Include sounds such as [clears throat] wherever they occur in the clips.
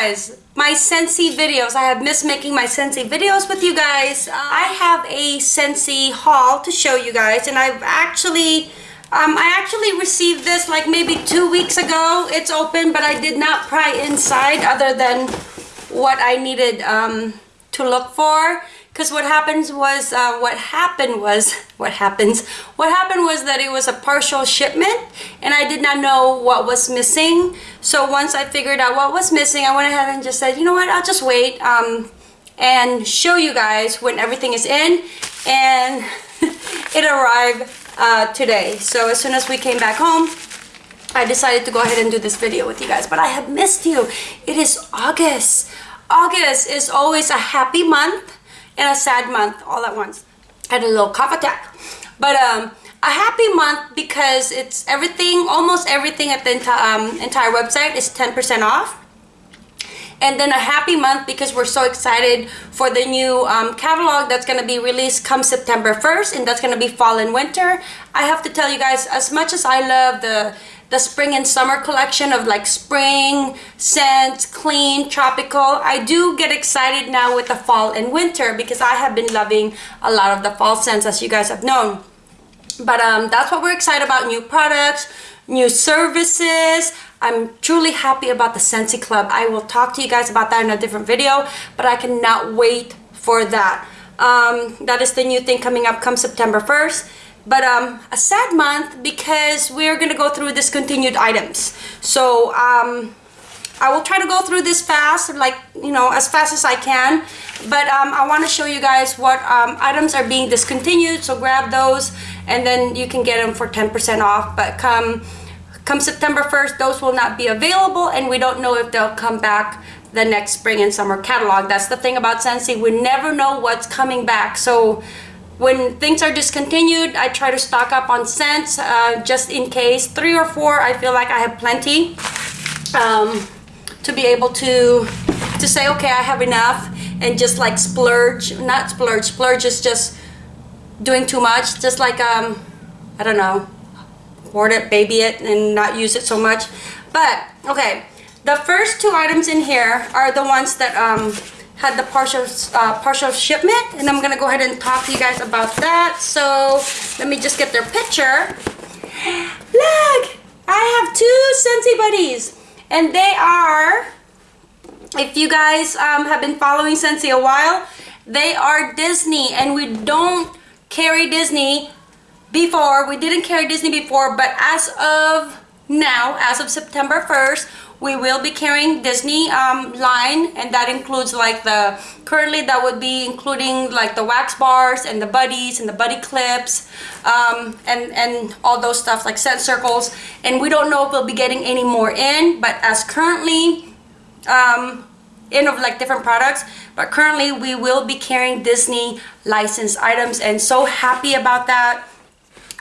guys, my Scentsy videos. I have missed making my Scentsy videos with you guys. Uh, I have a Scentsy haul to show you guys and I've actually, um, I actually received this like maybe two weeks ago. It's open but I did not pry inside other than what I needed um, to look for because what happens was uh, what happened was what happens what happened was that it was a partial shipment and I did not know what was missing. So once I figured out what was missing I went ahead and just said you know what? I'll just wait um, and show you guys when everything is in and [laughs] it arrived uh, today. So as soon as we came back home I decided to go ahead and do this video with you guys. But I have missed you. It is August. August is always a happy month and a sad month all at once. I had a little cough attack. But um, a happy month because it's everything, almost everything at the enti um, entire website is 10% off. And then a happy month because we're so excited for the new um, catalog that's going to be released come September 1st and that's going to be fall and winter. I have to tell you guys, as much as I love the the spring and summer collection of like spring scents clean tropical. I do get excited now with the fall and winter because i have been loving a lot of the fall scents as you guys have known. But um that's what we're excited about new products new services. I'm truly happy about the scentsy club. I will talk to you guys about that in a different video but i cannot wait for that. Um that is the new thing coming up come september 1st but um, a sad month because we're gonna go through discontinued items. So um, I will try to go through this fast like you know as fast as I can. But um, I want to show you guys what um, items are being discontinued so grab those and then you can get them for 10% off. But come come September 1st those will not be available and we don't know if they'll come back the next spring and summer catalog. That's the thing about Scentsy we never know what's coming back. So when things are discontinued, I try to stock up on scents uh, just in case. Three or four, I feel like I have plenty um, to be able to, to say, okay, I have enough and just like splurge, not splurge, splurge is just doing too much. Just like, um, I don't know, hoard it, baby it, and not use it so much. But, okay, the first two items in here are the ones that um, had the partial uh, partial shipment and I'm gonna go ahead and talk to you guys about that. So let me just get their picture. Look I have two Scentsy buddies and they are if you guys um, have been following Scentsy a while they are Disney and we don't carry Disney before. We didn't carry Disney before but as of now as of September 1st we will be carrying Disney um, line and that includes like the currently that would be including like the wax bars and the buddies and the buddy clips um, and and all those stuff like scent circles. And we don't know if we'll be getting any more in but as currently um, in of like different products but currently we will be carrying Disney licensed items and so happy about that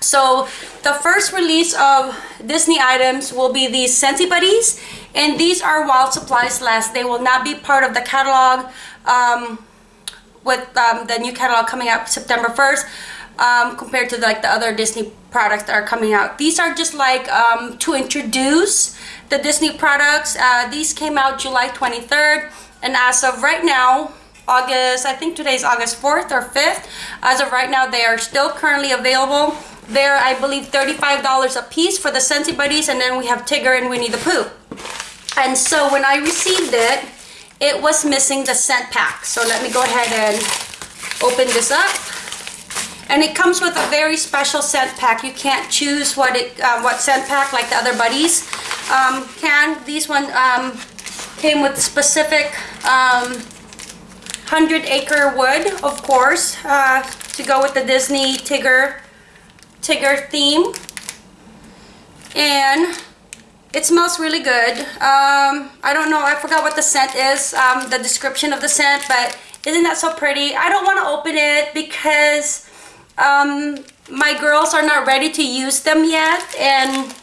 so the first release of Disney items will be these Scentsy Buddies and these are while supplies last. They will not be part of the catalog um, with um, the new catalog coming out September 1st um, compared to like the other Disney products that are coming out. These are just like um, to introduce the Disney products. Uh, these came out July 23rd and as of right now August, I think today's August 4th or 5th. As of right now, they are still currently available. They're, I believe, $35 a piece for the Scentsy Buddies, and then we have Tigger and Winnie the Pooh. And so when I received it, it was missing the scent pack. So let me go ahead and open this up. And it comes with a very special scent pack. You can't choose what it uh, what scent pack like the other buddies um, can. These one um, came with specific um, 100 acre wood, of course, uh, to go with the Disney Tigger Tigger theme. And it smells really good. Um, I don't know, I forgot what the scent is, um, the description of the scent, but isn't that so pretty? I don't want to open it because um, my girls are not ready to use them yet. And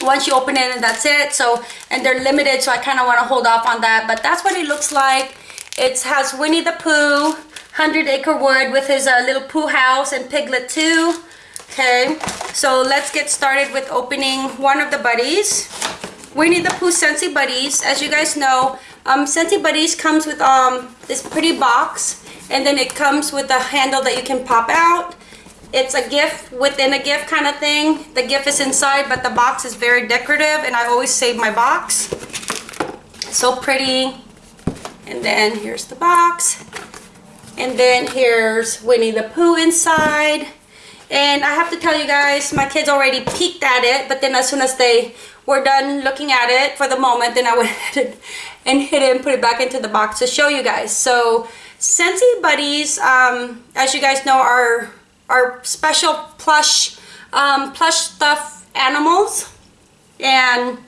once you open it and that's it. So, and they're limited, so I kind of want to hold off on that. But that's what it looks like. It has Winnie the Pooh, 100 Acre Wood with his uh, little Pooh house and Piglet too. Okay, so let's get started with opening one of the buddies. Winnie the Pooh Scentsy Buddies. As you guys know, Um, Scentsy Buddies comes with um, this pretty box and then it comes with a handle that you can pop out. It's a gift within a gift kind of thing. The gift is inside but the box is very decorative and I always save my box. So pretty. And then here's the box. And then here's Winnie the Pooh inside. And I have to tell you guys, my kids already peeked at it, but then as soon as they were done looking at it for the moment, then I went [laughs] ahead and hid it and put it back into the box to show you guys. So Scentsy Buddies, um, as you guys know, are, are special plush, um, plush stuff animals. And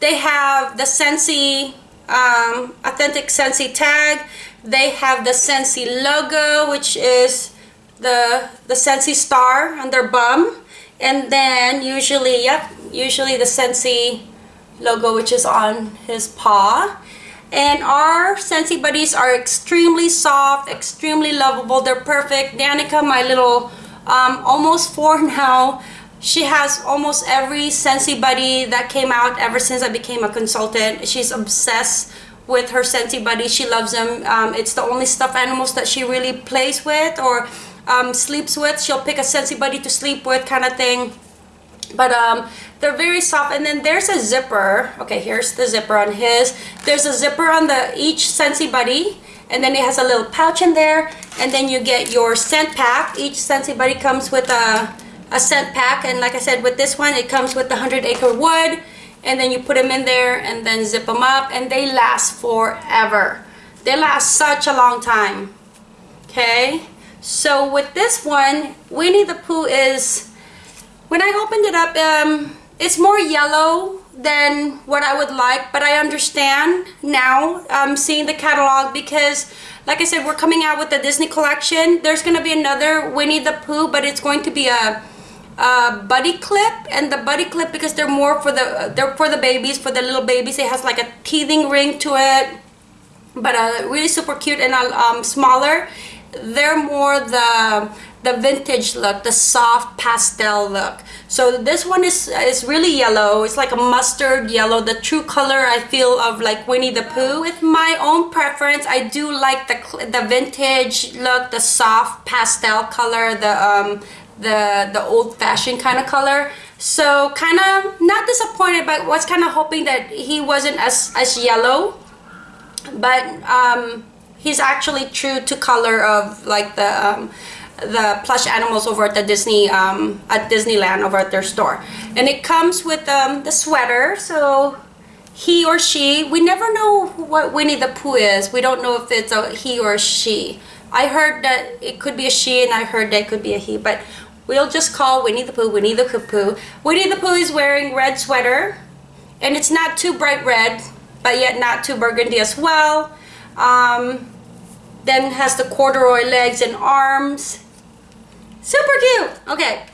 they have the Scentsy, um, authentic Scentsy tag. They have the Scentsy logo, which is the the Scentsy star on their bum. And then usually yep usually the Scentsy logo which is on his paw. And our Scentsy buddies are extremely soft extremely lovable. They're perfect. Danica my little um, almost four [laughs] now she has almost every Scentsy buddy that came out ever since I became a consultant. She's obsessed with her Scentsy buddy. She loves them. Um, it's the only stuffed animals that she really plays with or um, sleeps with. She'll pick a Scentsy buddy to sleep with kind of thing. But um, they're very soft. And then there's a zipper. Okay, here's the zipper on his. There's a zipper on the each Scentsy buddy. And then it has a little pouch in there. And then you get your scent pack. Each Scentsy buddy comes with a, a scent pack. And like I said, with this one, it comes with the 100 acre wood. And then you put them in there and then zip them up. And they last forever. They last such a long time. Okay. So with this one, Winnie the Pooh is, when I opened it up, um, it's more yellow than what I would like, but I understand now um, seeing the catalog because like I said, we're coming out with the Disney collection. There's going to be another Winnie the Pooh, but it's going to be a, a buddy clip and the buddy clip because they're more for the they're for the babies, for the little babies. It has like a teething ring to it, but uh, really super cute and uh, um, smaller they're more the the vintage look the soft pastel look. So this one is is really yellow. It's like a mustard yellow. The true color I feel of like Winnie the Pooh. With my own preference I do like the the vintage look the soft pastel color the um the the old-fashioned kind of color. So kind of not disappointed but was kind of hoping that he wasn't as as yellow. But um he's actually true to color of like the um, the plush animals over at the Disney um, at Disneyland over at their store. And it comes with um, the sweater so he or she we never know what Winnie the Pooh is. We don't know if it's a he or she. I heard that it could be a she and I heard that it could be a he but we'll just call Winnie the Pooh Winnie the Pooh. Winnie the Pooh is wearing red sweater and it's not too bright red but yet not too burgundy as well um, then has the corduroy legs and arms. Super cute. Okay,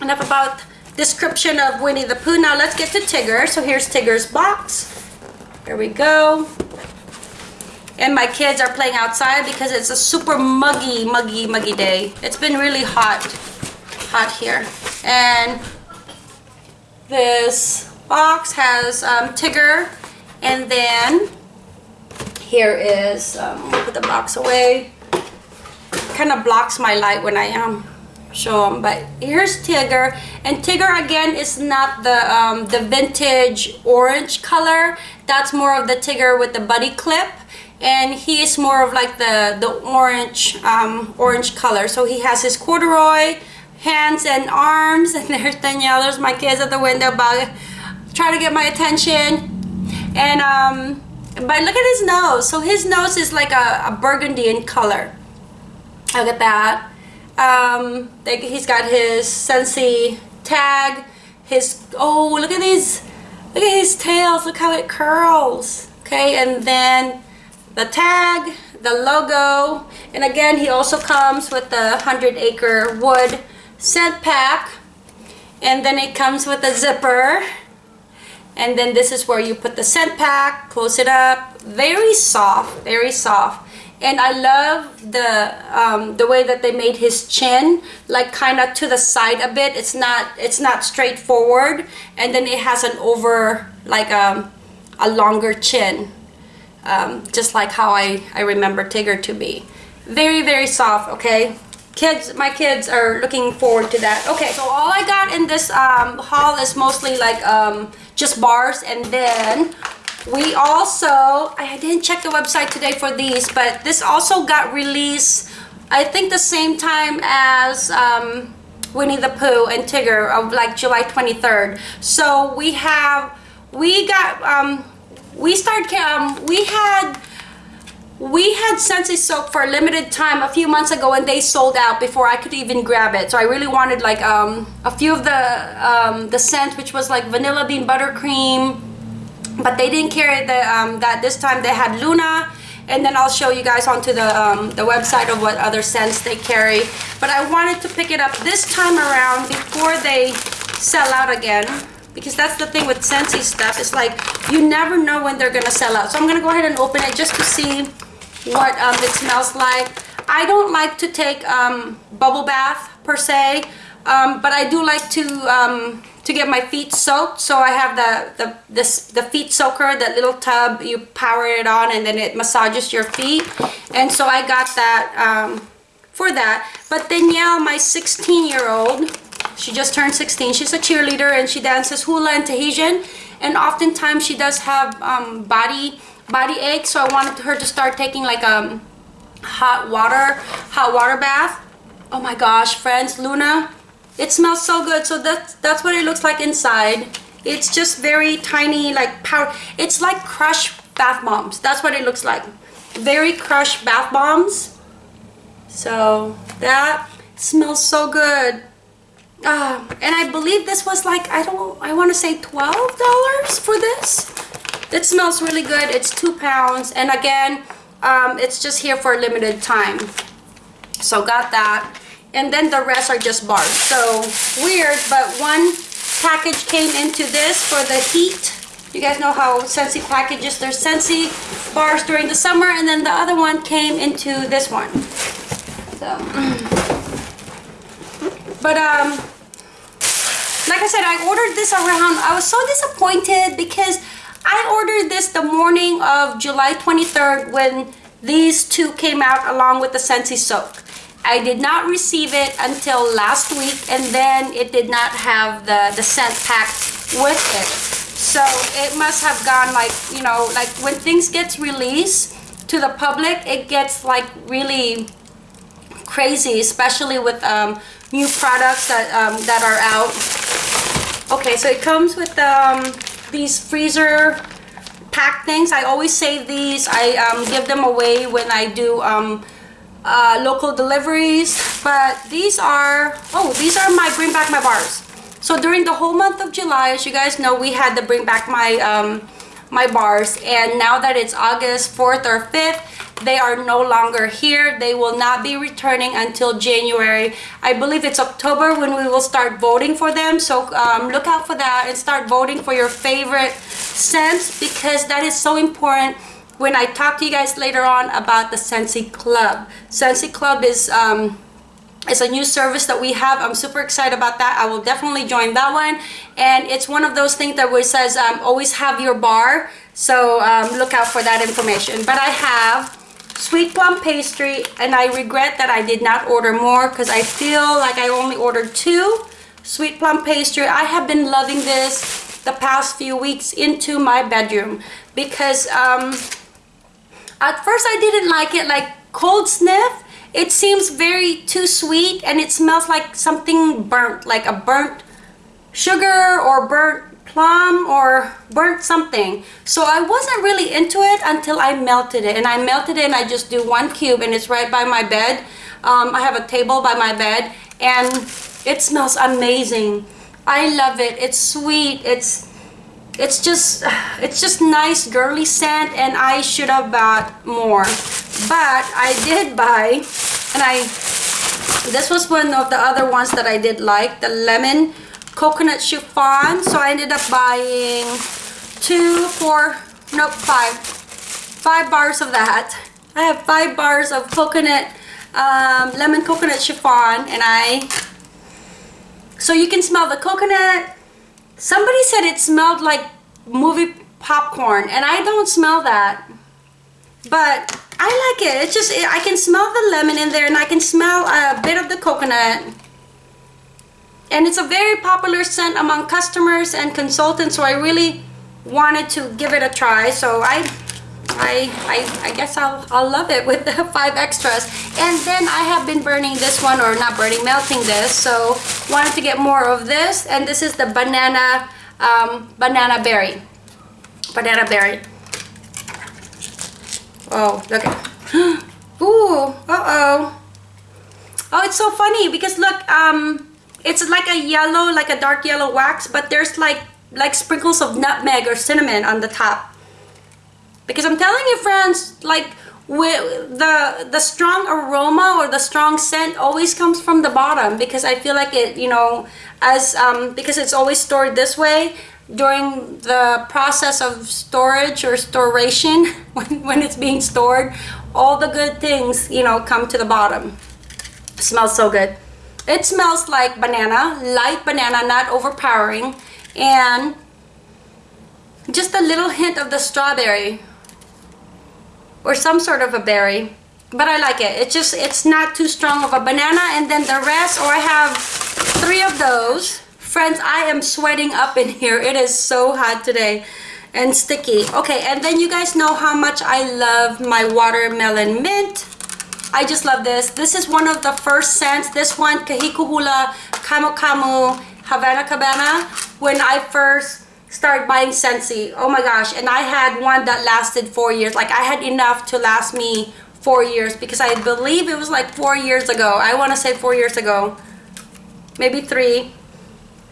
enough about description of Winnie the Pooh. Now let's get to Tigger. So here's Tigger's box. there we go. And my kids are playing outside because it's a super muggy, muggy, muggy day. It's been really hot, hot here. And this box has um, Tigger and then here is, um, put the box away. Kind of blocks my light when I am show them. But here's Tigger. And Tigger again is not the, um, the vintage orange color. That's more of the Tigger with the buddy clip. And he is more of like the, the orange, um, orange color. So he has his corduroy hands and arms. [laughs] And there's Danielle, there's my kids at the window but trying to get my attention. And um, but look at his nose. So his nose is like a, a burgundy in color. Look at that. Um, he's got his Scentsy tag. His, oh, look at these, look at his tails. Look how it curls. Okay, and then the tag, the logo. And again, he also comes with the 100 acre wood scent pack. And then it comes with a zipper and then this is where you put the scent pack close it up very soft very soft and I love the um, the way that they made his chin like kind of to the side a bit it's not it's not straightforward and then it has an over like a, um, a longer chin. Um, just like how I, I remember Tigger to be. Very, very soft, okay? Kids, my kids are looking forward to that. Okay, so all I got in this um, haul is mostly like um, just bars and then we also, I didn't check the website today for these, but this also got released, I think the same time as um, Winnie the Pooh and Tigger of like July 23rd. So we have, we got, um, we started, um, we had, we had Scentsy soap for a limited time a few months ago and they sold out before I could even grab it. So I really wanted like um, a few of the um, the scents, which was like vanilla bean buttercream, but they didn't carry the um, that this time they had Luna and then I'll show you guys onto the, um, the website of what other scents they carry. But I wanted to pick it up this time around before they sell out again because that's the thing with Scentsy stuff. It's like you never know when they're gonna sell out. So I'm gonna go ahead and open it just to see what um, it smells like. I don't like to take um, bubble bath per se, um, but I do like to um, to get my feet soaked. So I have the the this the feet soaker, that little tub. You power it on, and then it massages your feet. And so I got that um, for that. But Danielle, my 16 year old, she just turned 16. She's a cheerleader and she dances hula and Tahitian. And oftentimes she does have um, body body ache so I wanted her to start taking like a um, hot water hot water bath. Oh my gosh friends Luna it smells so good. So that's that's what it looks like inside. It's just very tiny like powder it's like crushed bath bombs. That's what it looks like. Very crushed bath bombs. So that smells so good. Uh, and I believe this was like I don't I want to say $12 for this it smells really good. It's two pounds. And again, um, it's just here for a limited time. So got that. And then the rest are just bars. So weird, but one package came into this for the heat. You guys know how Scentsy packages, there's Scentsy bars during the summer, and then the other one came into this one. So, [clears throat] but um, like I said, I ordered this around, I was so disappointed because I ordered this the morning of July 23rd when these two came out along with the Scentsy soap. I did not receive it until last week and then it did not have the, the scent packed with it. So it must have gone like, you know, like when things gets released to the public, it gets like really crazy, especially with um, new products that, um, that are out. Okay, so it comes with um, these freezer pack things. I always save these. I um, give them away when I do um, uh, local deliveries. But these are, oh, these are my Bring Back My Bars. So during the whole month of July, as you guys know, we had to Bring Back My, um, my bars. And now that it's August 4th or 5th, they are no longer here. They will not be returning until January. I believe it's October when we will start voting for them. So um, look out for that and start voting for your favorite scents because that is so important. When I talk to you guys later on about the Scentsy Club Scentsy Club is um, it's a new service that we have. I'm super excited about that. I will definitely join that one. And it's one of those things that where says um, always have your bar. So um, look out for that information. But i have sweet plum pastry and I regret that I did not order more because I feel like I only ordered two sweet plum pastry. I have been loving this the past few weeks into my bedroom because um, at first I didn't like it like cold sniff it seems very too sweet and it smells like something burnt like a burnt sugar or burnt plum or burnt something. So I wasn't really into it until I melted it. And I melted it and I just do one cube and it's right by my bed. Um, I have a table by my bed and it smells amazing. I love it. It's sweet. It's it's just it's just nice girly scent and I should have bought more. But I did buy and I this was one of the other ones that I did like the lemon coconut chiffon. So I ended up buying two, four, nope, five. Five bars of that. I have five bars of coconut, um, lemon coconut chiffon and I, so you can smell the coconut. Somebody said it smelled like movie popcorn and I don't smell that but I like it it's just I can smell the lemon in there and I can smell a bit of the coconut and it's a very popular scent among customers and consultants so I really wanted to give it a try. So I I, I, I guess I'll, I'll love it with the [laughs] five extras. And then I have been burning this one or not burning melting this. So wanted to get more of this. And this is the banana um, banana berry. Banana berry. Oh look [gasps] ooh uh-oh. Oh it's so funny because look um it's like a yellow like a dark yellow wax but there's like like sprinkles of nutmeg or cinnamon on the top. Because I'm telling you friends like with the the strong aroma or the strong scent always comes from the bottom because I feel like it you know as um, because it's always stored this way during the process of storage or storation [laughs] when, when it's being stored all the good things you know come to the bottom. It smells so good it smells like banana light banana not overpowering and just a little hint of the strawberry or some sort of a berry but I like it. It's just it's not too strong of a banana and then the rest or I have three of those. Friends I am sweating up in here. It is so hot today and sticky. Okay and then you guys know how much I love my watermelon mint I just love this this is one of the first scents this one Kahiko Hula Camu Camu Havana Cabana when I first started buying Scentsy. Oh my gosh. And I had one that lasted four years. Like I had enough to last me four years because I believe it was like four years ago. I want to say four years ago. Maybe three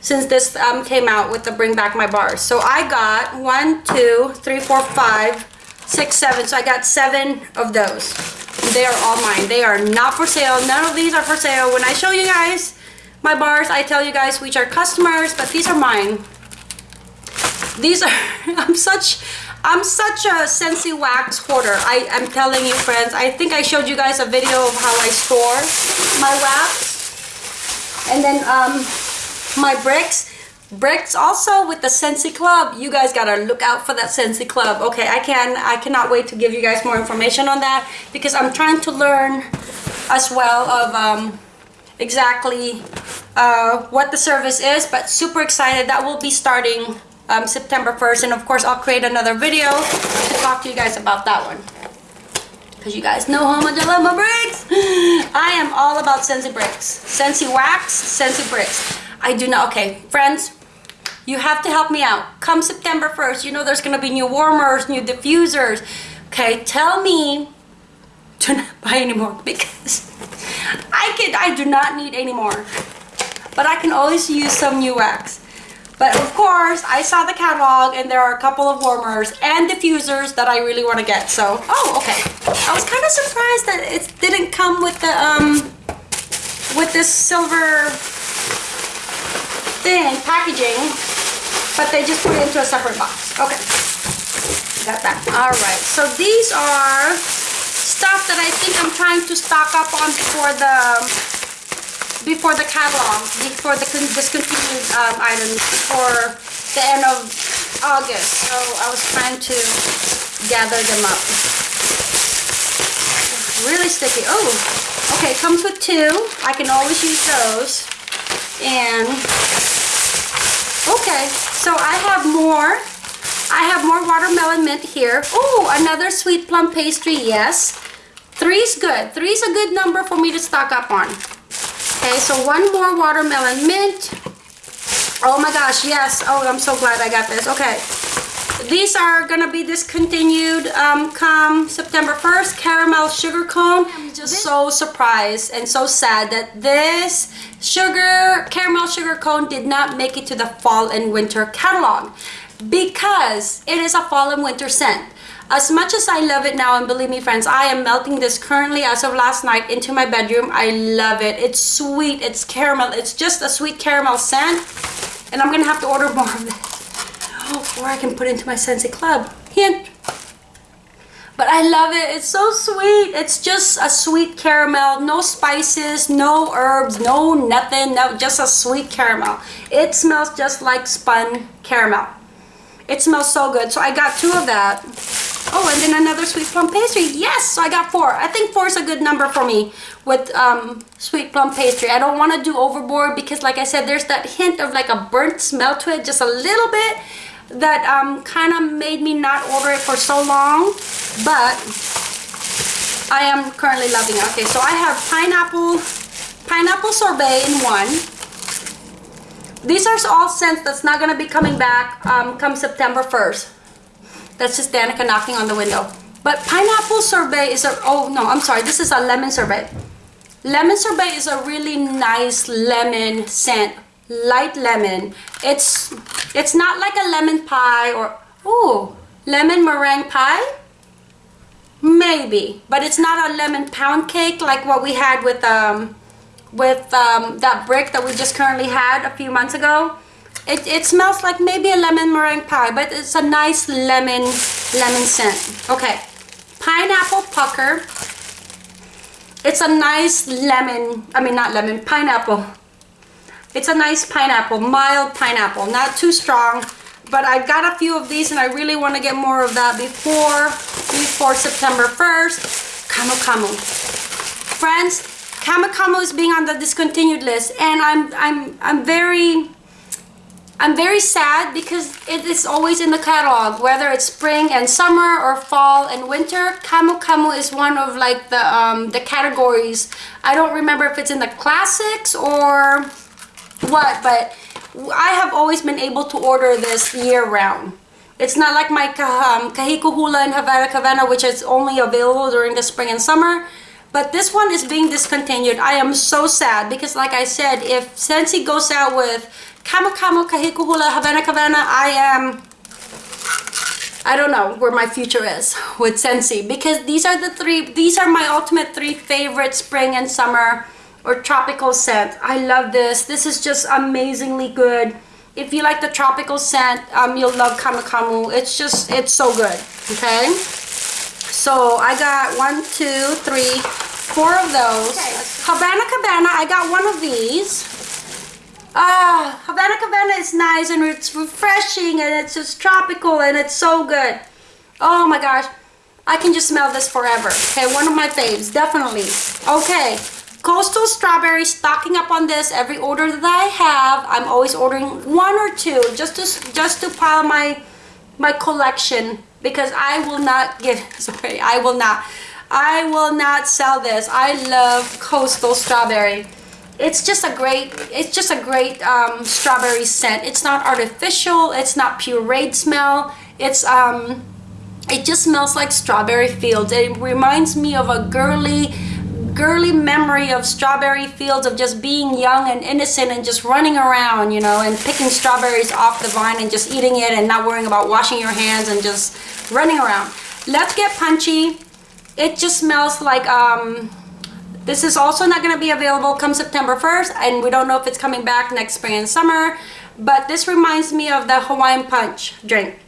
since this um, came out with the bring back my bars. So I got one, two, three, four, five, six, seven. So I got seven of those. They are all mine. They are not for sale. None of these are for sale. When I show you guys my bars, I tell you guys which are customers, but these are mine these are [laughs] i'm such i'm such a Scentsy wax hoarder i am telling you friends i think i showed you guys a video of how i store my wax and then um my bricks bricks also with the Scentsy Club you guys gotta look out for that Scentsy Club okay I can I cannot wait to give you guys more information on that because I'm trying to learn as well of um, exactly uh, what the service is but super excited that will be starting um, September 1st. And of course, I'll create another video to talk to you guys about that one. Because you guys know how much I love my bricks. [laughs] I am all about Scentsy bricks. Scentsy wax, Scentsy bricks. I do not, okay, friends, you have to help me out. Come September 1st, you know there's going to be new warmers, new diffusers. Okay, tell me to not [laughs] buy anymore because I can I do not need any more. But I can always use some new wax. But of course, I saw the catalog and there are a couple of warmers and diffusers that I really want to get. So, oh, okay. I was kind of surprised that it didn't come with the, um, with this silver thing, packaging, but they just put it into a separate box. Okay. Got that. All right. So these are stuff that I think I'm trying to stock up on before the before the catalog, before the discontinued um, items, before the end of August. So I was trying to gather them up. Really sticky. Oh, okay, comes with two. I can always use those. And, okay, so I have more. I have more watermelon mint here. Oh, another sweet plum pastry, yes. Three's good. Three's a good number for me to stock up on. Okay, so one more watermelon mint. Oh my gosh, yes. Oh, I'm so glad I got this. Okay. These are going to be discontinued um, come September 1st. Caramel sugar cone. I'm just so surprised and so sad that this sugar, caramel sugar cone did not make it to the fall and winter catalog because it is a fall and winter scent. As much as I love it now, and believe me friends, I am melting this currently as of last night into my bedroom. I love it. It's sweet, it's caramel, it's just a sweet caramel scent. And I'm gonna have to order more of this. Or I can put into my Scentsy Club. Hint. But I love it. It's so sweet. It's just a sweet caramel. No spices, no herbs, no nothing. No, just a sweet caramel. It smells just like spun caramel It smells so good. So I got two of that. Oh, and then another sweet plum pastry. Yes, so I got four. I think four is a good number for me with um, sweet plum pastry. I don't want to do overboard because like I said, there's that hint of like a burnt smell to it, just a little bit that um, kind of made me not order it for so long. But I am currently loving it. Okay, so I have pineapple, pineapple sorbet in one. These are all scents that's not going to be coming back um, come September 1st. That's just Danica knocking on the window. But pineapple sorbet is a, oh no, I'm sorry, this is a lemon sorbet. Lemon sorbet is a really nice lemon scent, light lemon. It's, it's not like a lemon pie or, oh, lemon meringue pie? Maybe, but it's not a lemon pound cake like what we had with um, with um, that brick that we just currently had a few months ago. It, it smells like maybe a lemon meringue pie, but it's a nice lemon, lemon scent. Okay, pineapple pucker. It's a nice lemon, I mean not lemon, pineapple. It's a nice pineapple, mild pineapple, not too strong. But I've got a few of these and I really want to get more of that before, before September 1st. Camu Camu. Friends, Camu Camu is being on the discontinued list and I'm, I'm, I'm very I'm very sad because it is always in the catalog, whether it's spring and summer or fall and winter. Camu Camu is one of like the um, the categories. I don't remember if it's in the classics or what, but I have always been able to order this year round. It's not like my um, Kahiko Hula and Havana Cabana, which is only available during the spring and summer. But this one is being discontinued. I am so sad because like I said, if Scentsy goes out with Camu Camu, Kahiko Hula, Havana Cabana, I am, I don't know where my future is with Scentsy because these are the three, these are my ultimate three favorite spring and summer or tropical scent. I love this. This is just amazingly good. If you like the tropical scent, um, you'll love Camu. It's just, it's so good, okay? So I got one, two, three, four of those. Okay. Havana Cabana, I got one of these. Ah, Havana Cabana is nice and it's refreshing and it's just tropical and it's so good. Oh my gosh. I can just smell this forever. Okay, one of my faves, definitely. Okay, Coastal Strawberry, stocking up on this. Every order that I have, I'm always ordering one or two just to, just to pile my, my collection because I will not give, [laughs] sorry, I will not. I will not sell this. I love Coastal Strawberry it's just a great it's just a great um, strawberry scent it's not artificial it's not pureed smell it's um it just smells like strawberry fields it reminds me of a girly girly memory of strawberry fields of just being young and innocent and just running around you know and picking strawberries off the vine and just eating it and not worrying about washing your hands and just running around let's get punchy it just smells like um this is also not going to be available come September 1st and we don't know if it's coming back next spring and summer. But this reminds me of the Hawaiian Punch drink.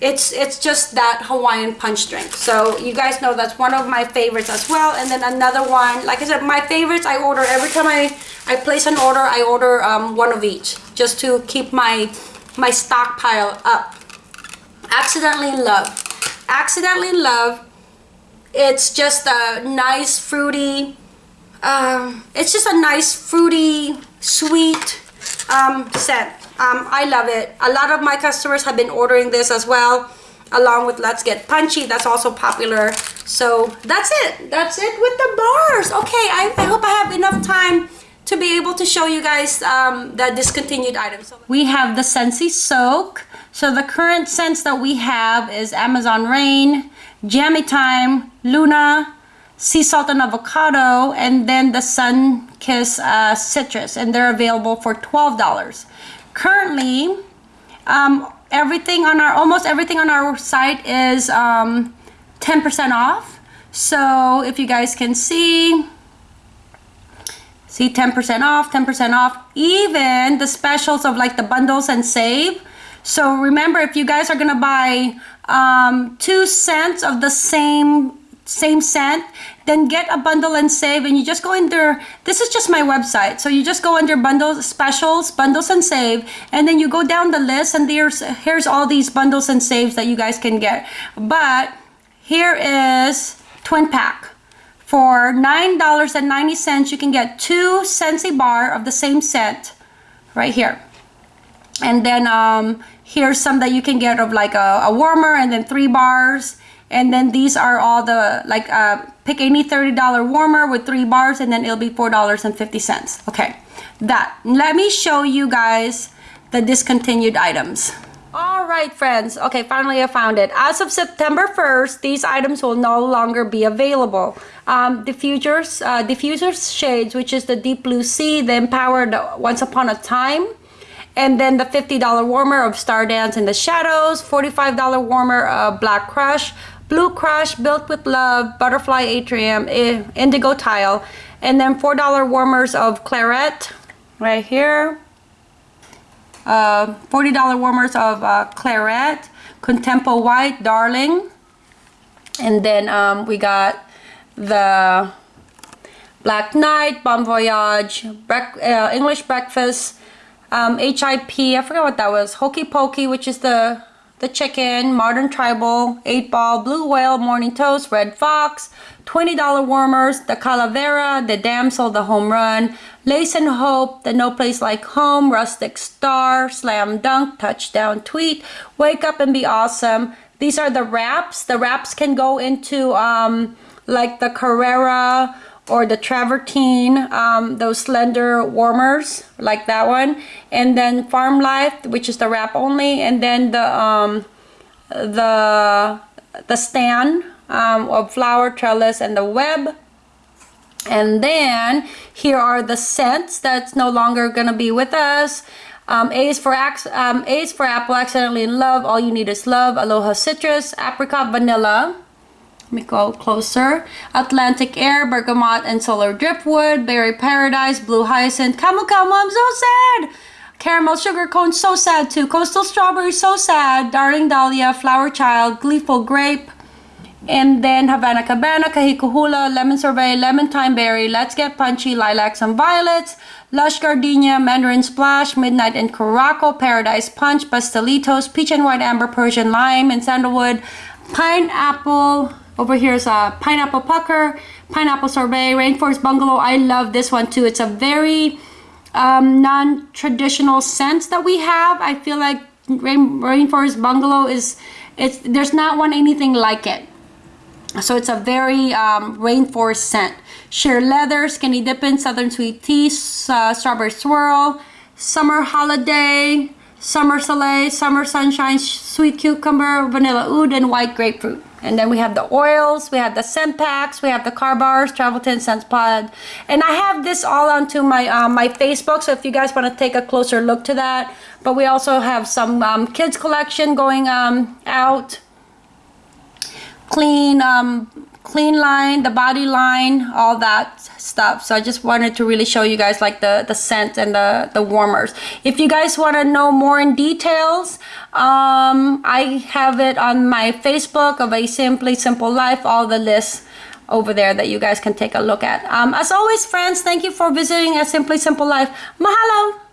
It's, it's just that Hawaiian Punch drink. So you guys know that's one of my favorites as well. And then another one, like I said, my favorites I order every time I, I place an order, I order um, one of each just to keep my, my stockpile up. Accidentally in Love. Accidentally in Love it's just a nice fruity um, it's just a nice fruity, sweet um, scent. Um, I love it. A lot of my customers have been ordering this as well, along with Let's Get Punchy. That's also popular. So that's it. That's it with the bars. Okay, I, I hope I have enough time to be able to show you guys um, the discontinued items. We have the Scentsy Soak. So the current scents that we have is Amazon Rain, Jammy Time, Luna, sea salt and avocado and then the sun kiss uh, citrus and they're available for $12 currently um, everything on our almost everything on our site is 10% um, off. So if you guys can see see 10% off 10% off even the specials of like the bundles and save. So remember if you guys are gonna buy um, two cents of the same same scent then get a bundle and save and you just go under this is just my website so you just go under bundles specials bundles and save and then you go down the list and there's here's all these bundles and saves that you guys can get. But here is twin pack. For $9.90 you can get two Scentsy bar of the same scent right here. And then um, here's some that you can get of like a, a warmer and then three bars and then these are all the like uh, pick any $30 warmer with three bars and then it'll be $4.50 okay. That let me show you guys the discontinued items. All right friends. Okay finally I found it. As of September 1st these items will no longer be available. Um, diffusers uh, diffusers shades which is the deep blue sea the empowered once upon a time. And then the $50 warmer of Stardance in the Shadows, $45 warmer of Black Crush, Blue Crush, Built with Love, Butterfly Atrium, eh, Indigo Tile, and then $4 warmers of Claret right here. Uh, $40 warmers of uh, Claret, Contempo White, Darling. And then um, we got the Black Knight, Bon Voyage, uh, English Breakfast, um, HIP, I forgot what that was, Hokey Pokey, which is the, the chicken, Modern Tribal, 8 Ball, Blue Whale, Morning Toast, Red Fox, $20 warmers, the Calavera, the Damsel, the Home Run, Lace and Hope, the No Place Like Home, Rustic Star, Slam Dunk, Touchdown Tweet, Wake Up and Be Awesome. These are the wraps. The wraps can go into um, like the Carrera or the travertine um, those slender warmers like that one. And then farm life which is the wrap only. And then the um, the the stand um, of flower trellis and the web. And then here are the scents that's no longer gonna be with us. Um, A is for um, A is for apple accidentally in love all you need is love aloha citrus apricot vanilla me go closer. Atlantic Air, Bergamot and Solar Driftwood, Berry Paradise, Blue Hyacinth, Camu Camu, I'm so sad! Caramel Sugar Cone, so sad too. Coastal Strawberry, so sad. Darling Dahlia, Flower Child, Gleeful Grape, and then Havana Cabana, Kahiko Hula, Lemon Sorbet, Lemon Time Berry, Let's Get Punchy, Lilacs and Violets, Lush Gardenia, Mandarin Splash, Midnight and Caraco, Paradise Punch, Pastelitos, Peach and White Amber, Persian Lime and Sandalwood, Pineapple, over here is a pineapple pucker, pineapple sorbet, rainforest bungalow. I love this one too. It's a very um, non-traditional scent that we have. I feel like rain, rainforest bungalow is it's there's not one anything like it. So it's a very um, rainforest scent. Sheer leather, skinny dipping, southern sweet tea, uh, strawberry swirl, summer holiday, summer soleil, summer sunshine, sweet cucumber, vanilla oud, and white grapefruit. And then we have the oils, we have the scent packs, we have the car bars, travel tin, scent pod. And I have this all onto my um, my Facebook, so if you guys want to take a closer look to that. But we also have some um, kids collection going um, out. Clean um, clean line, the body line, all that stuff. So I just wanted to really show you guys like the, the scent and the, the warmers. If you guys want to know more in details, um, I have it on my Facebook of A Simply Simple Life, all the lists over there that you guys can take a look at. Um, as always, friends, thank you for visiting A Simply Simple Life. Mahalo!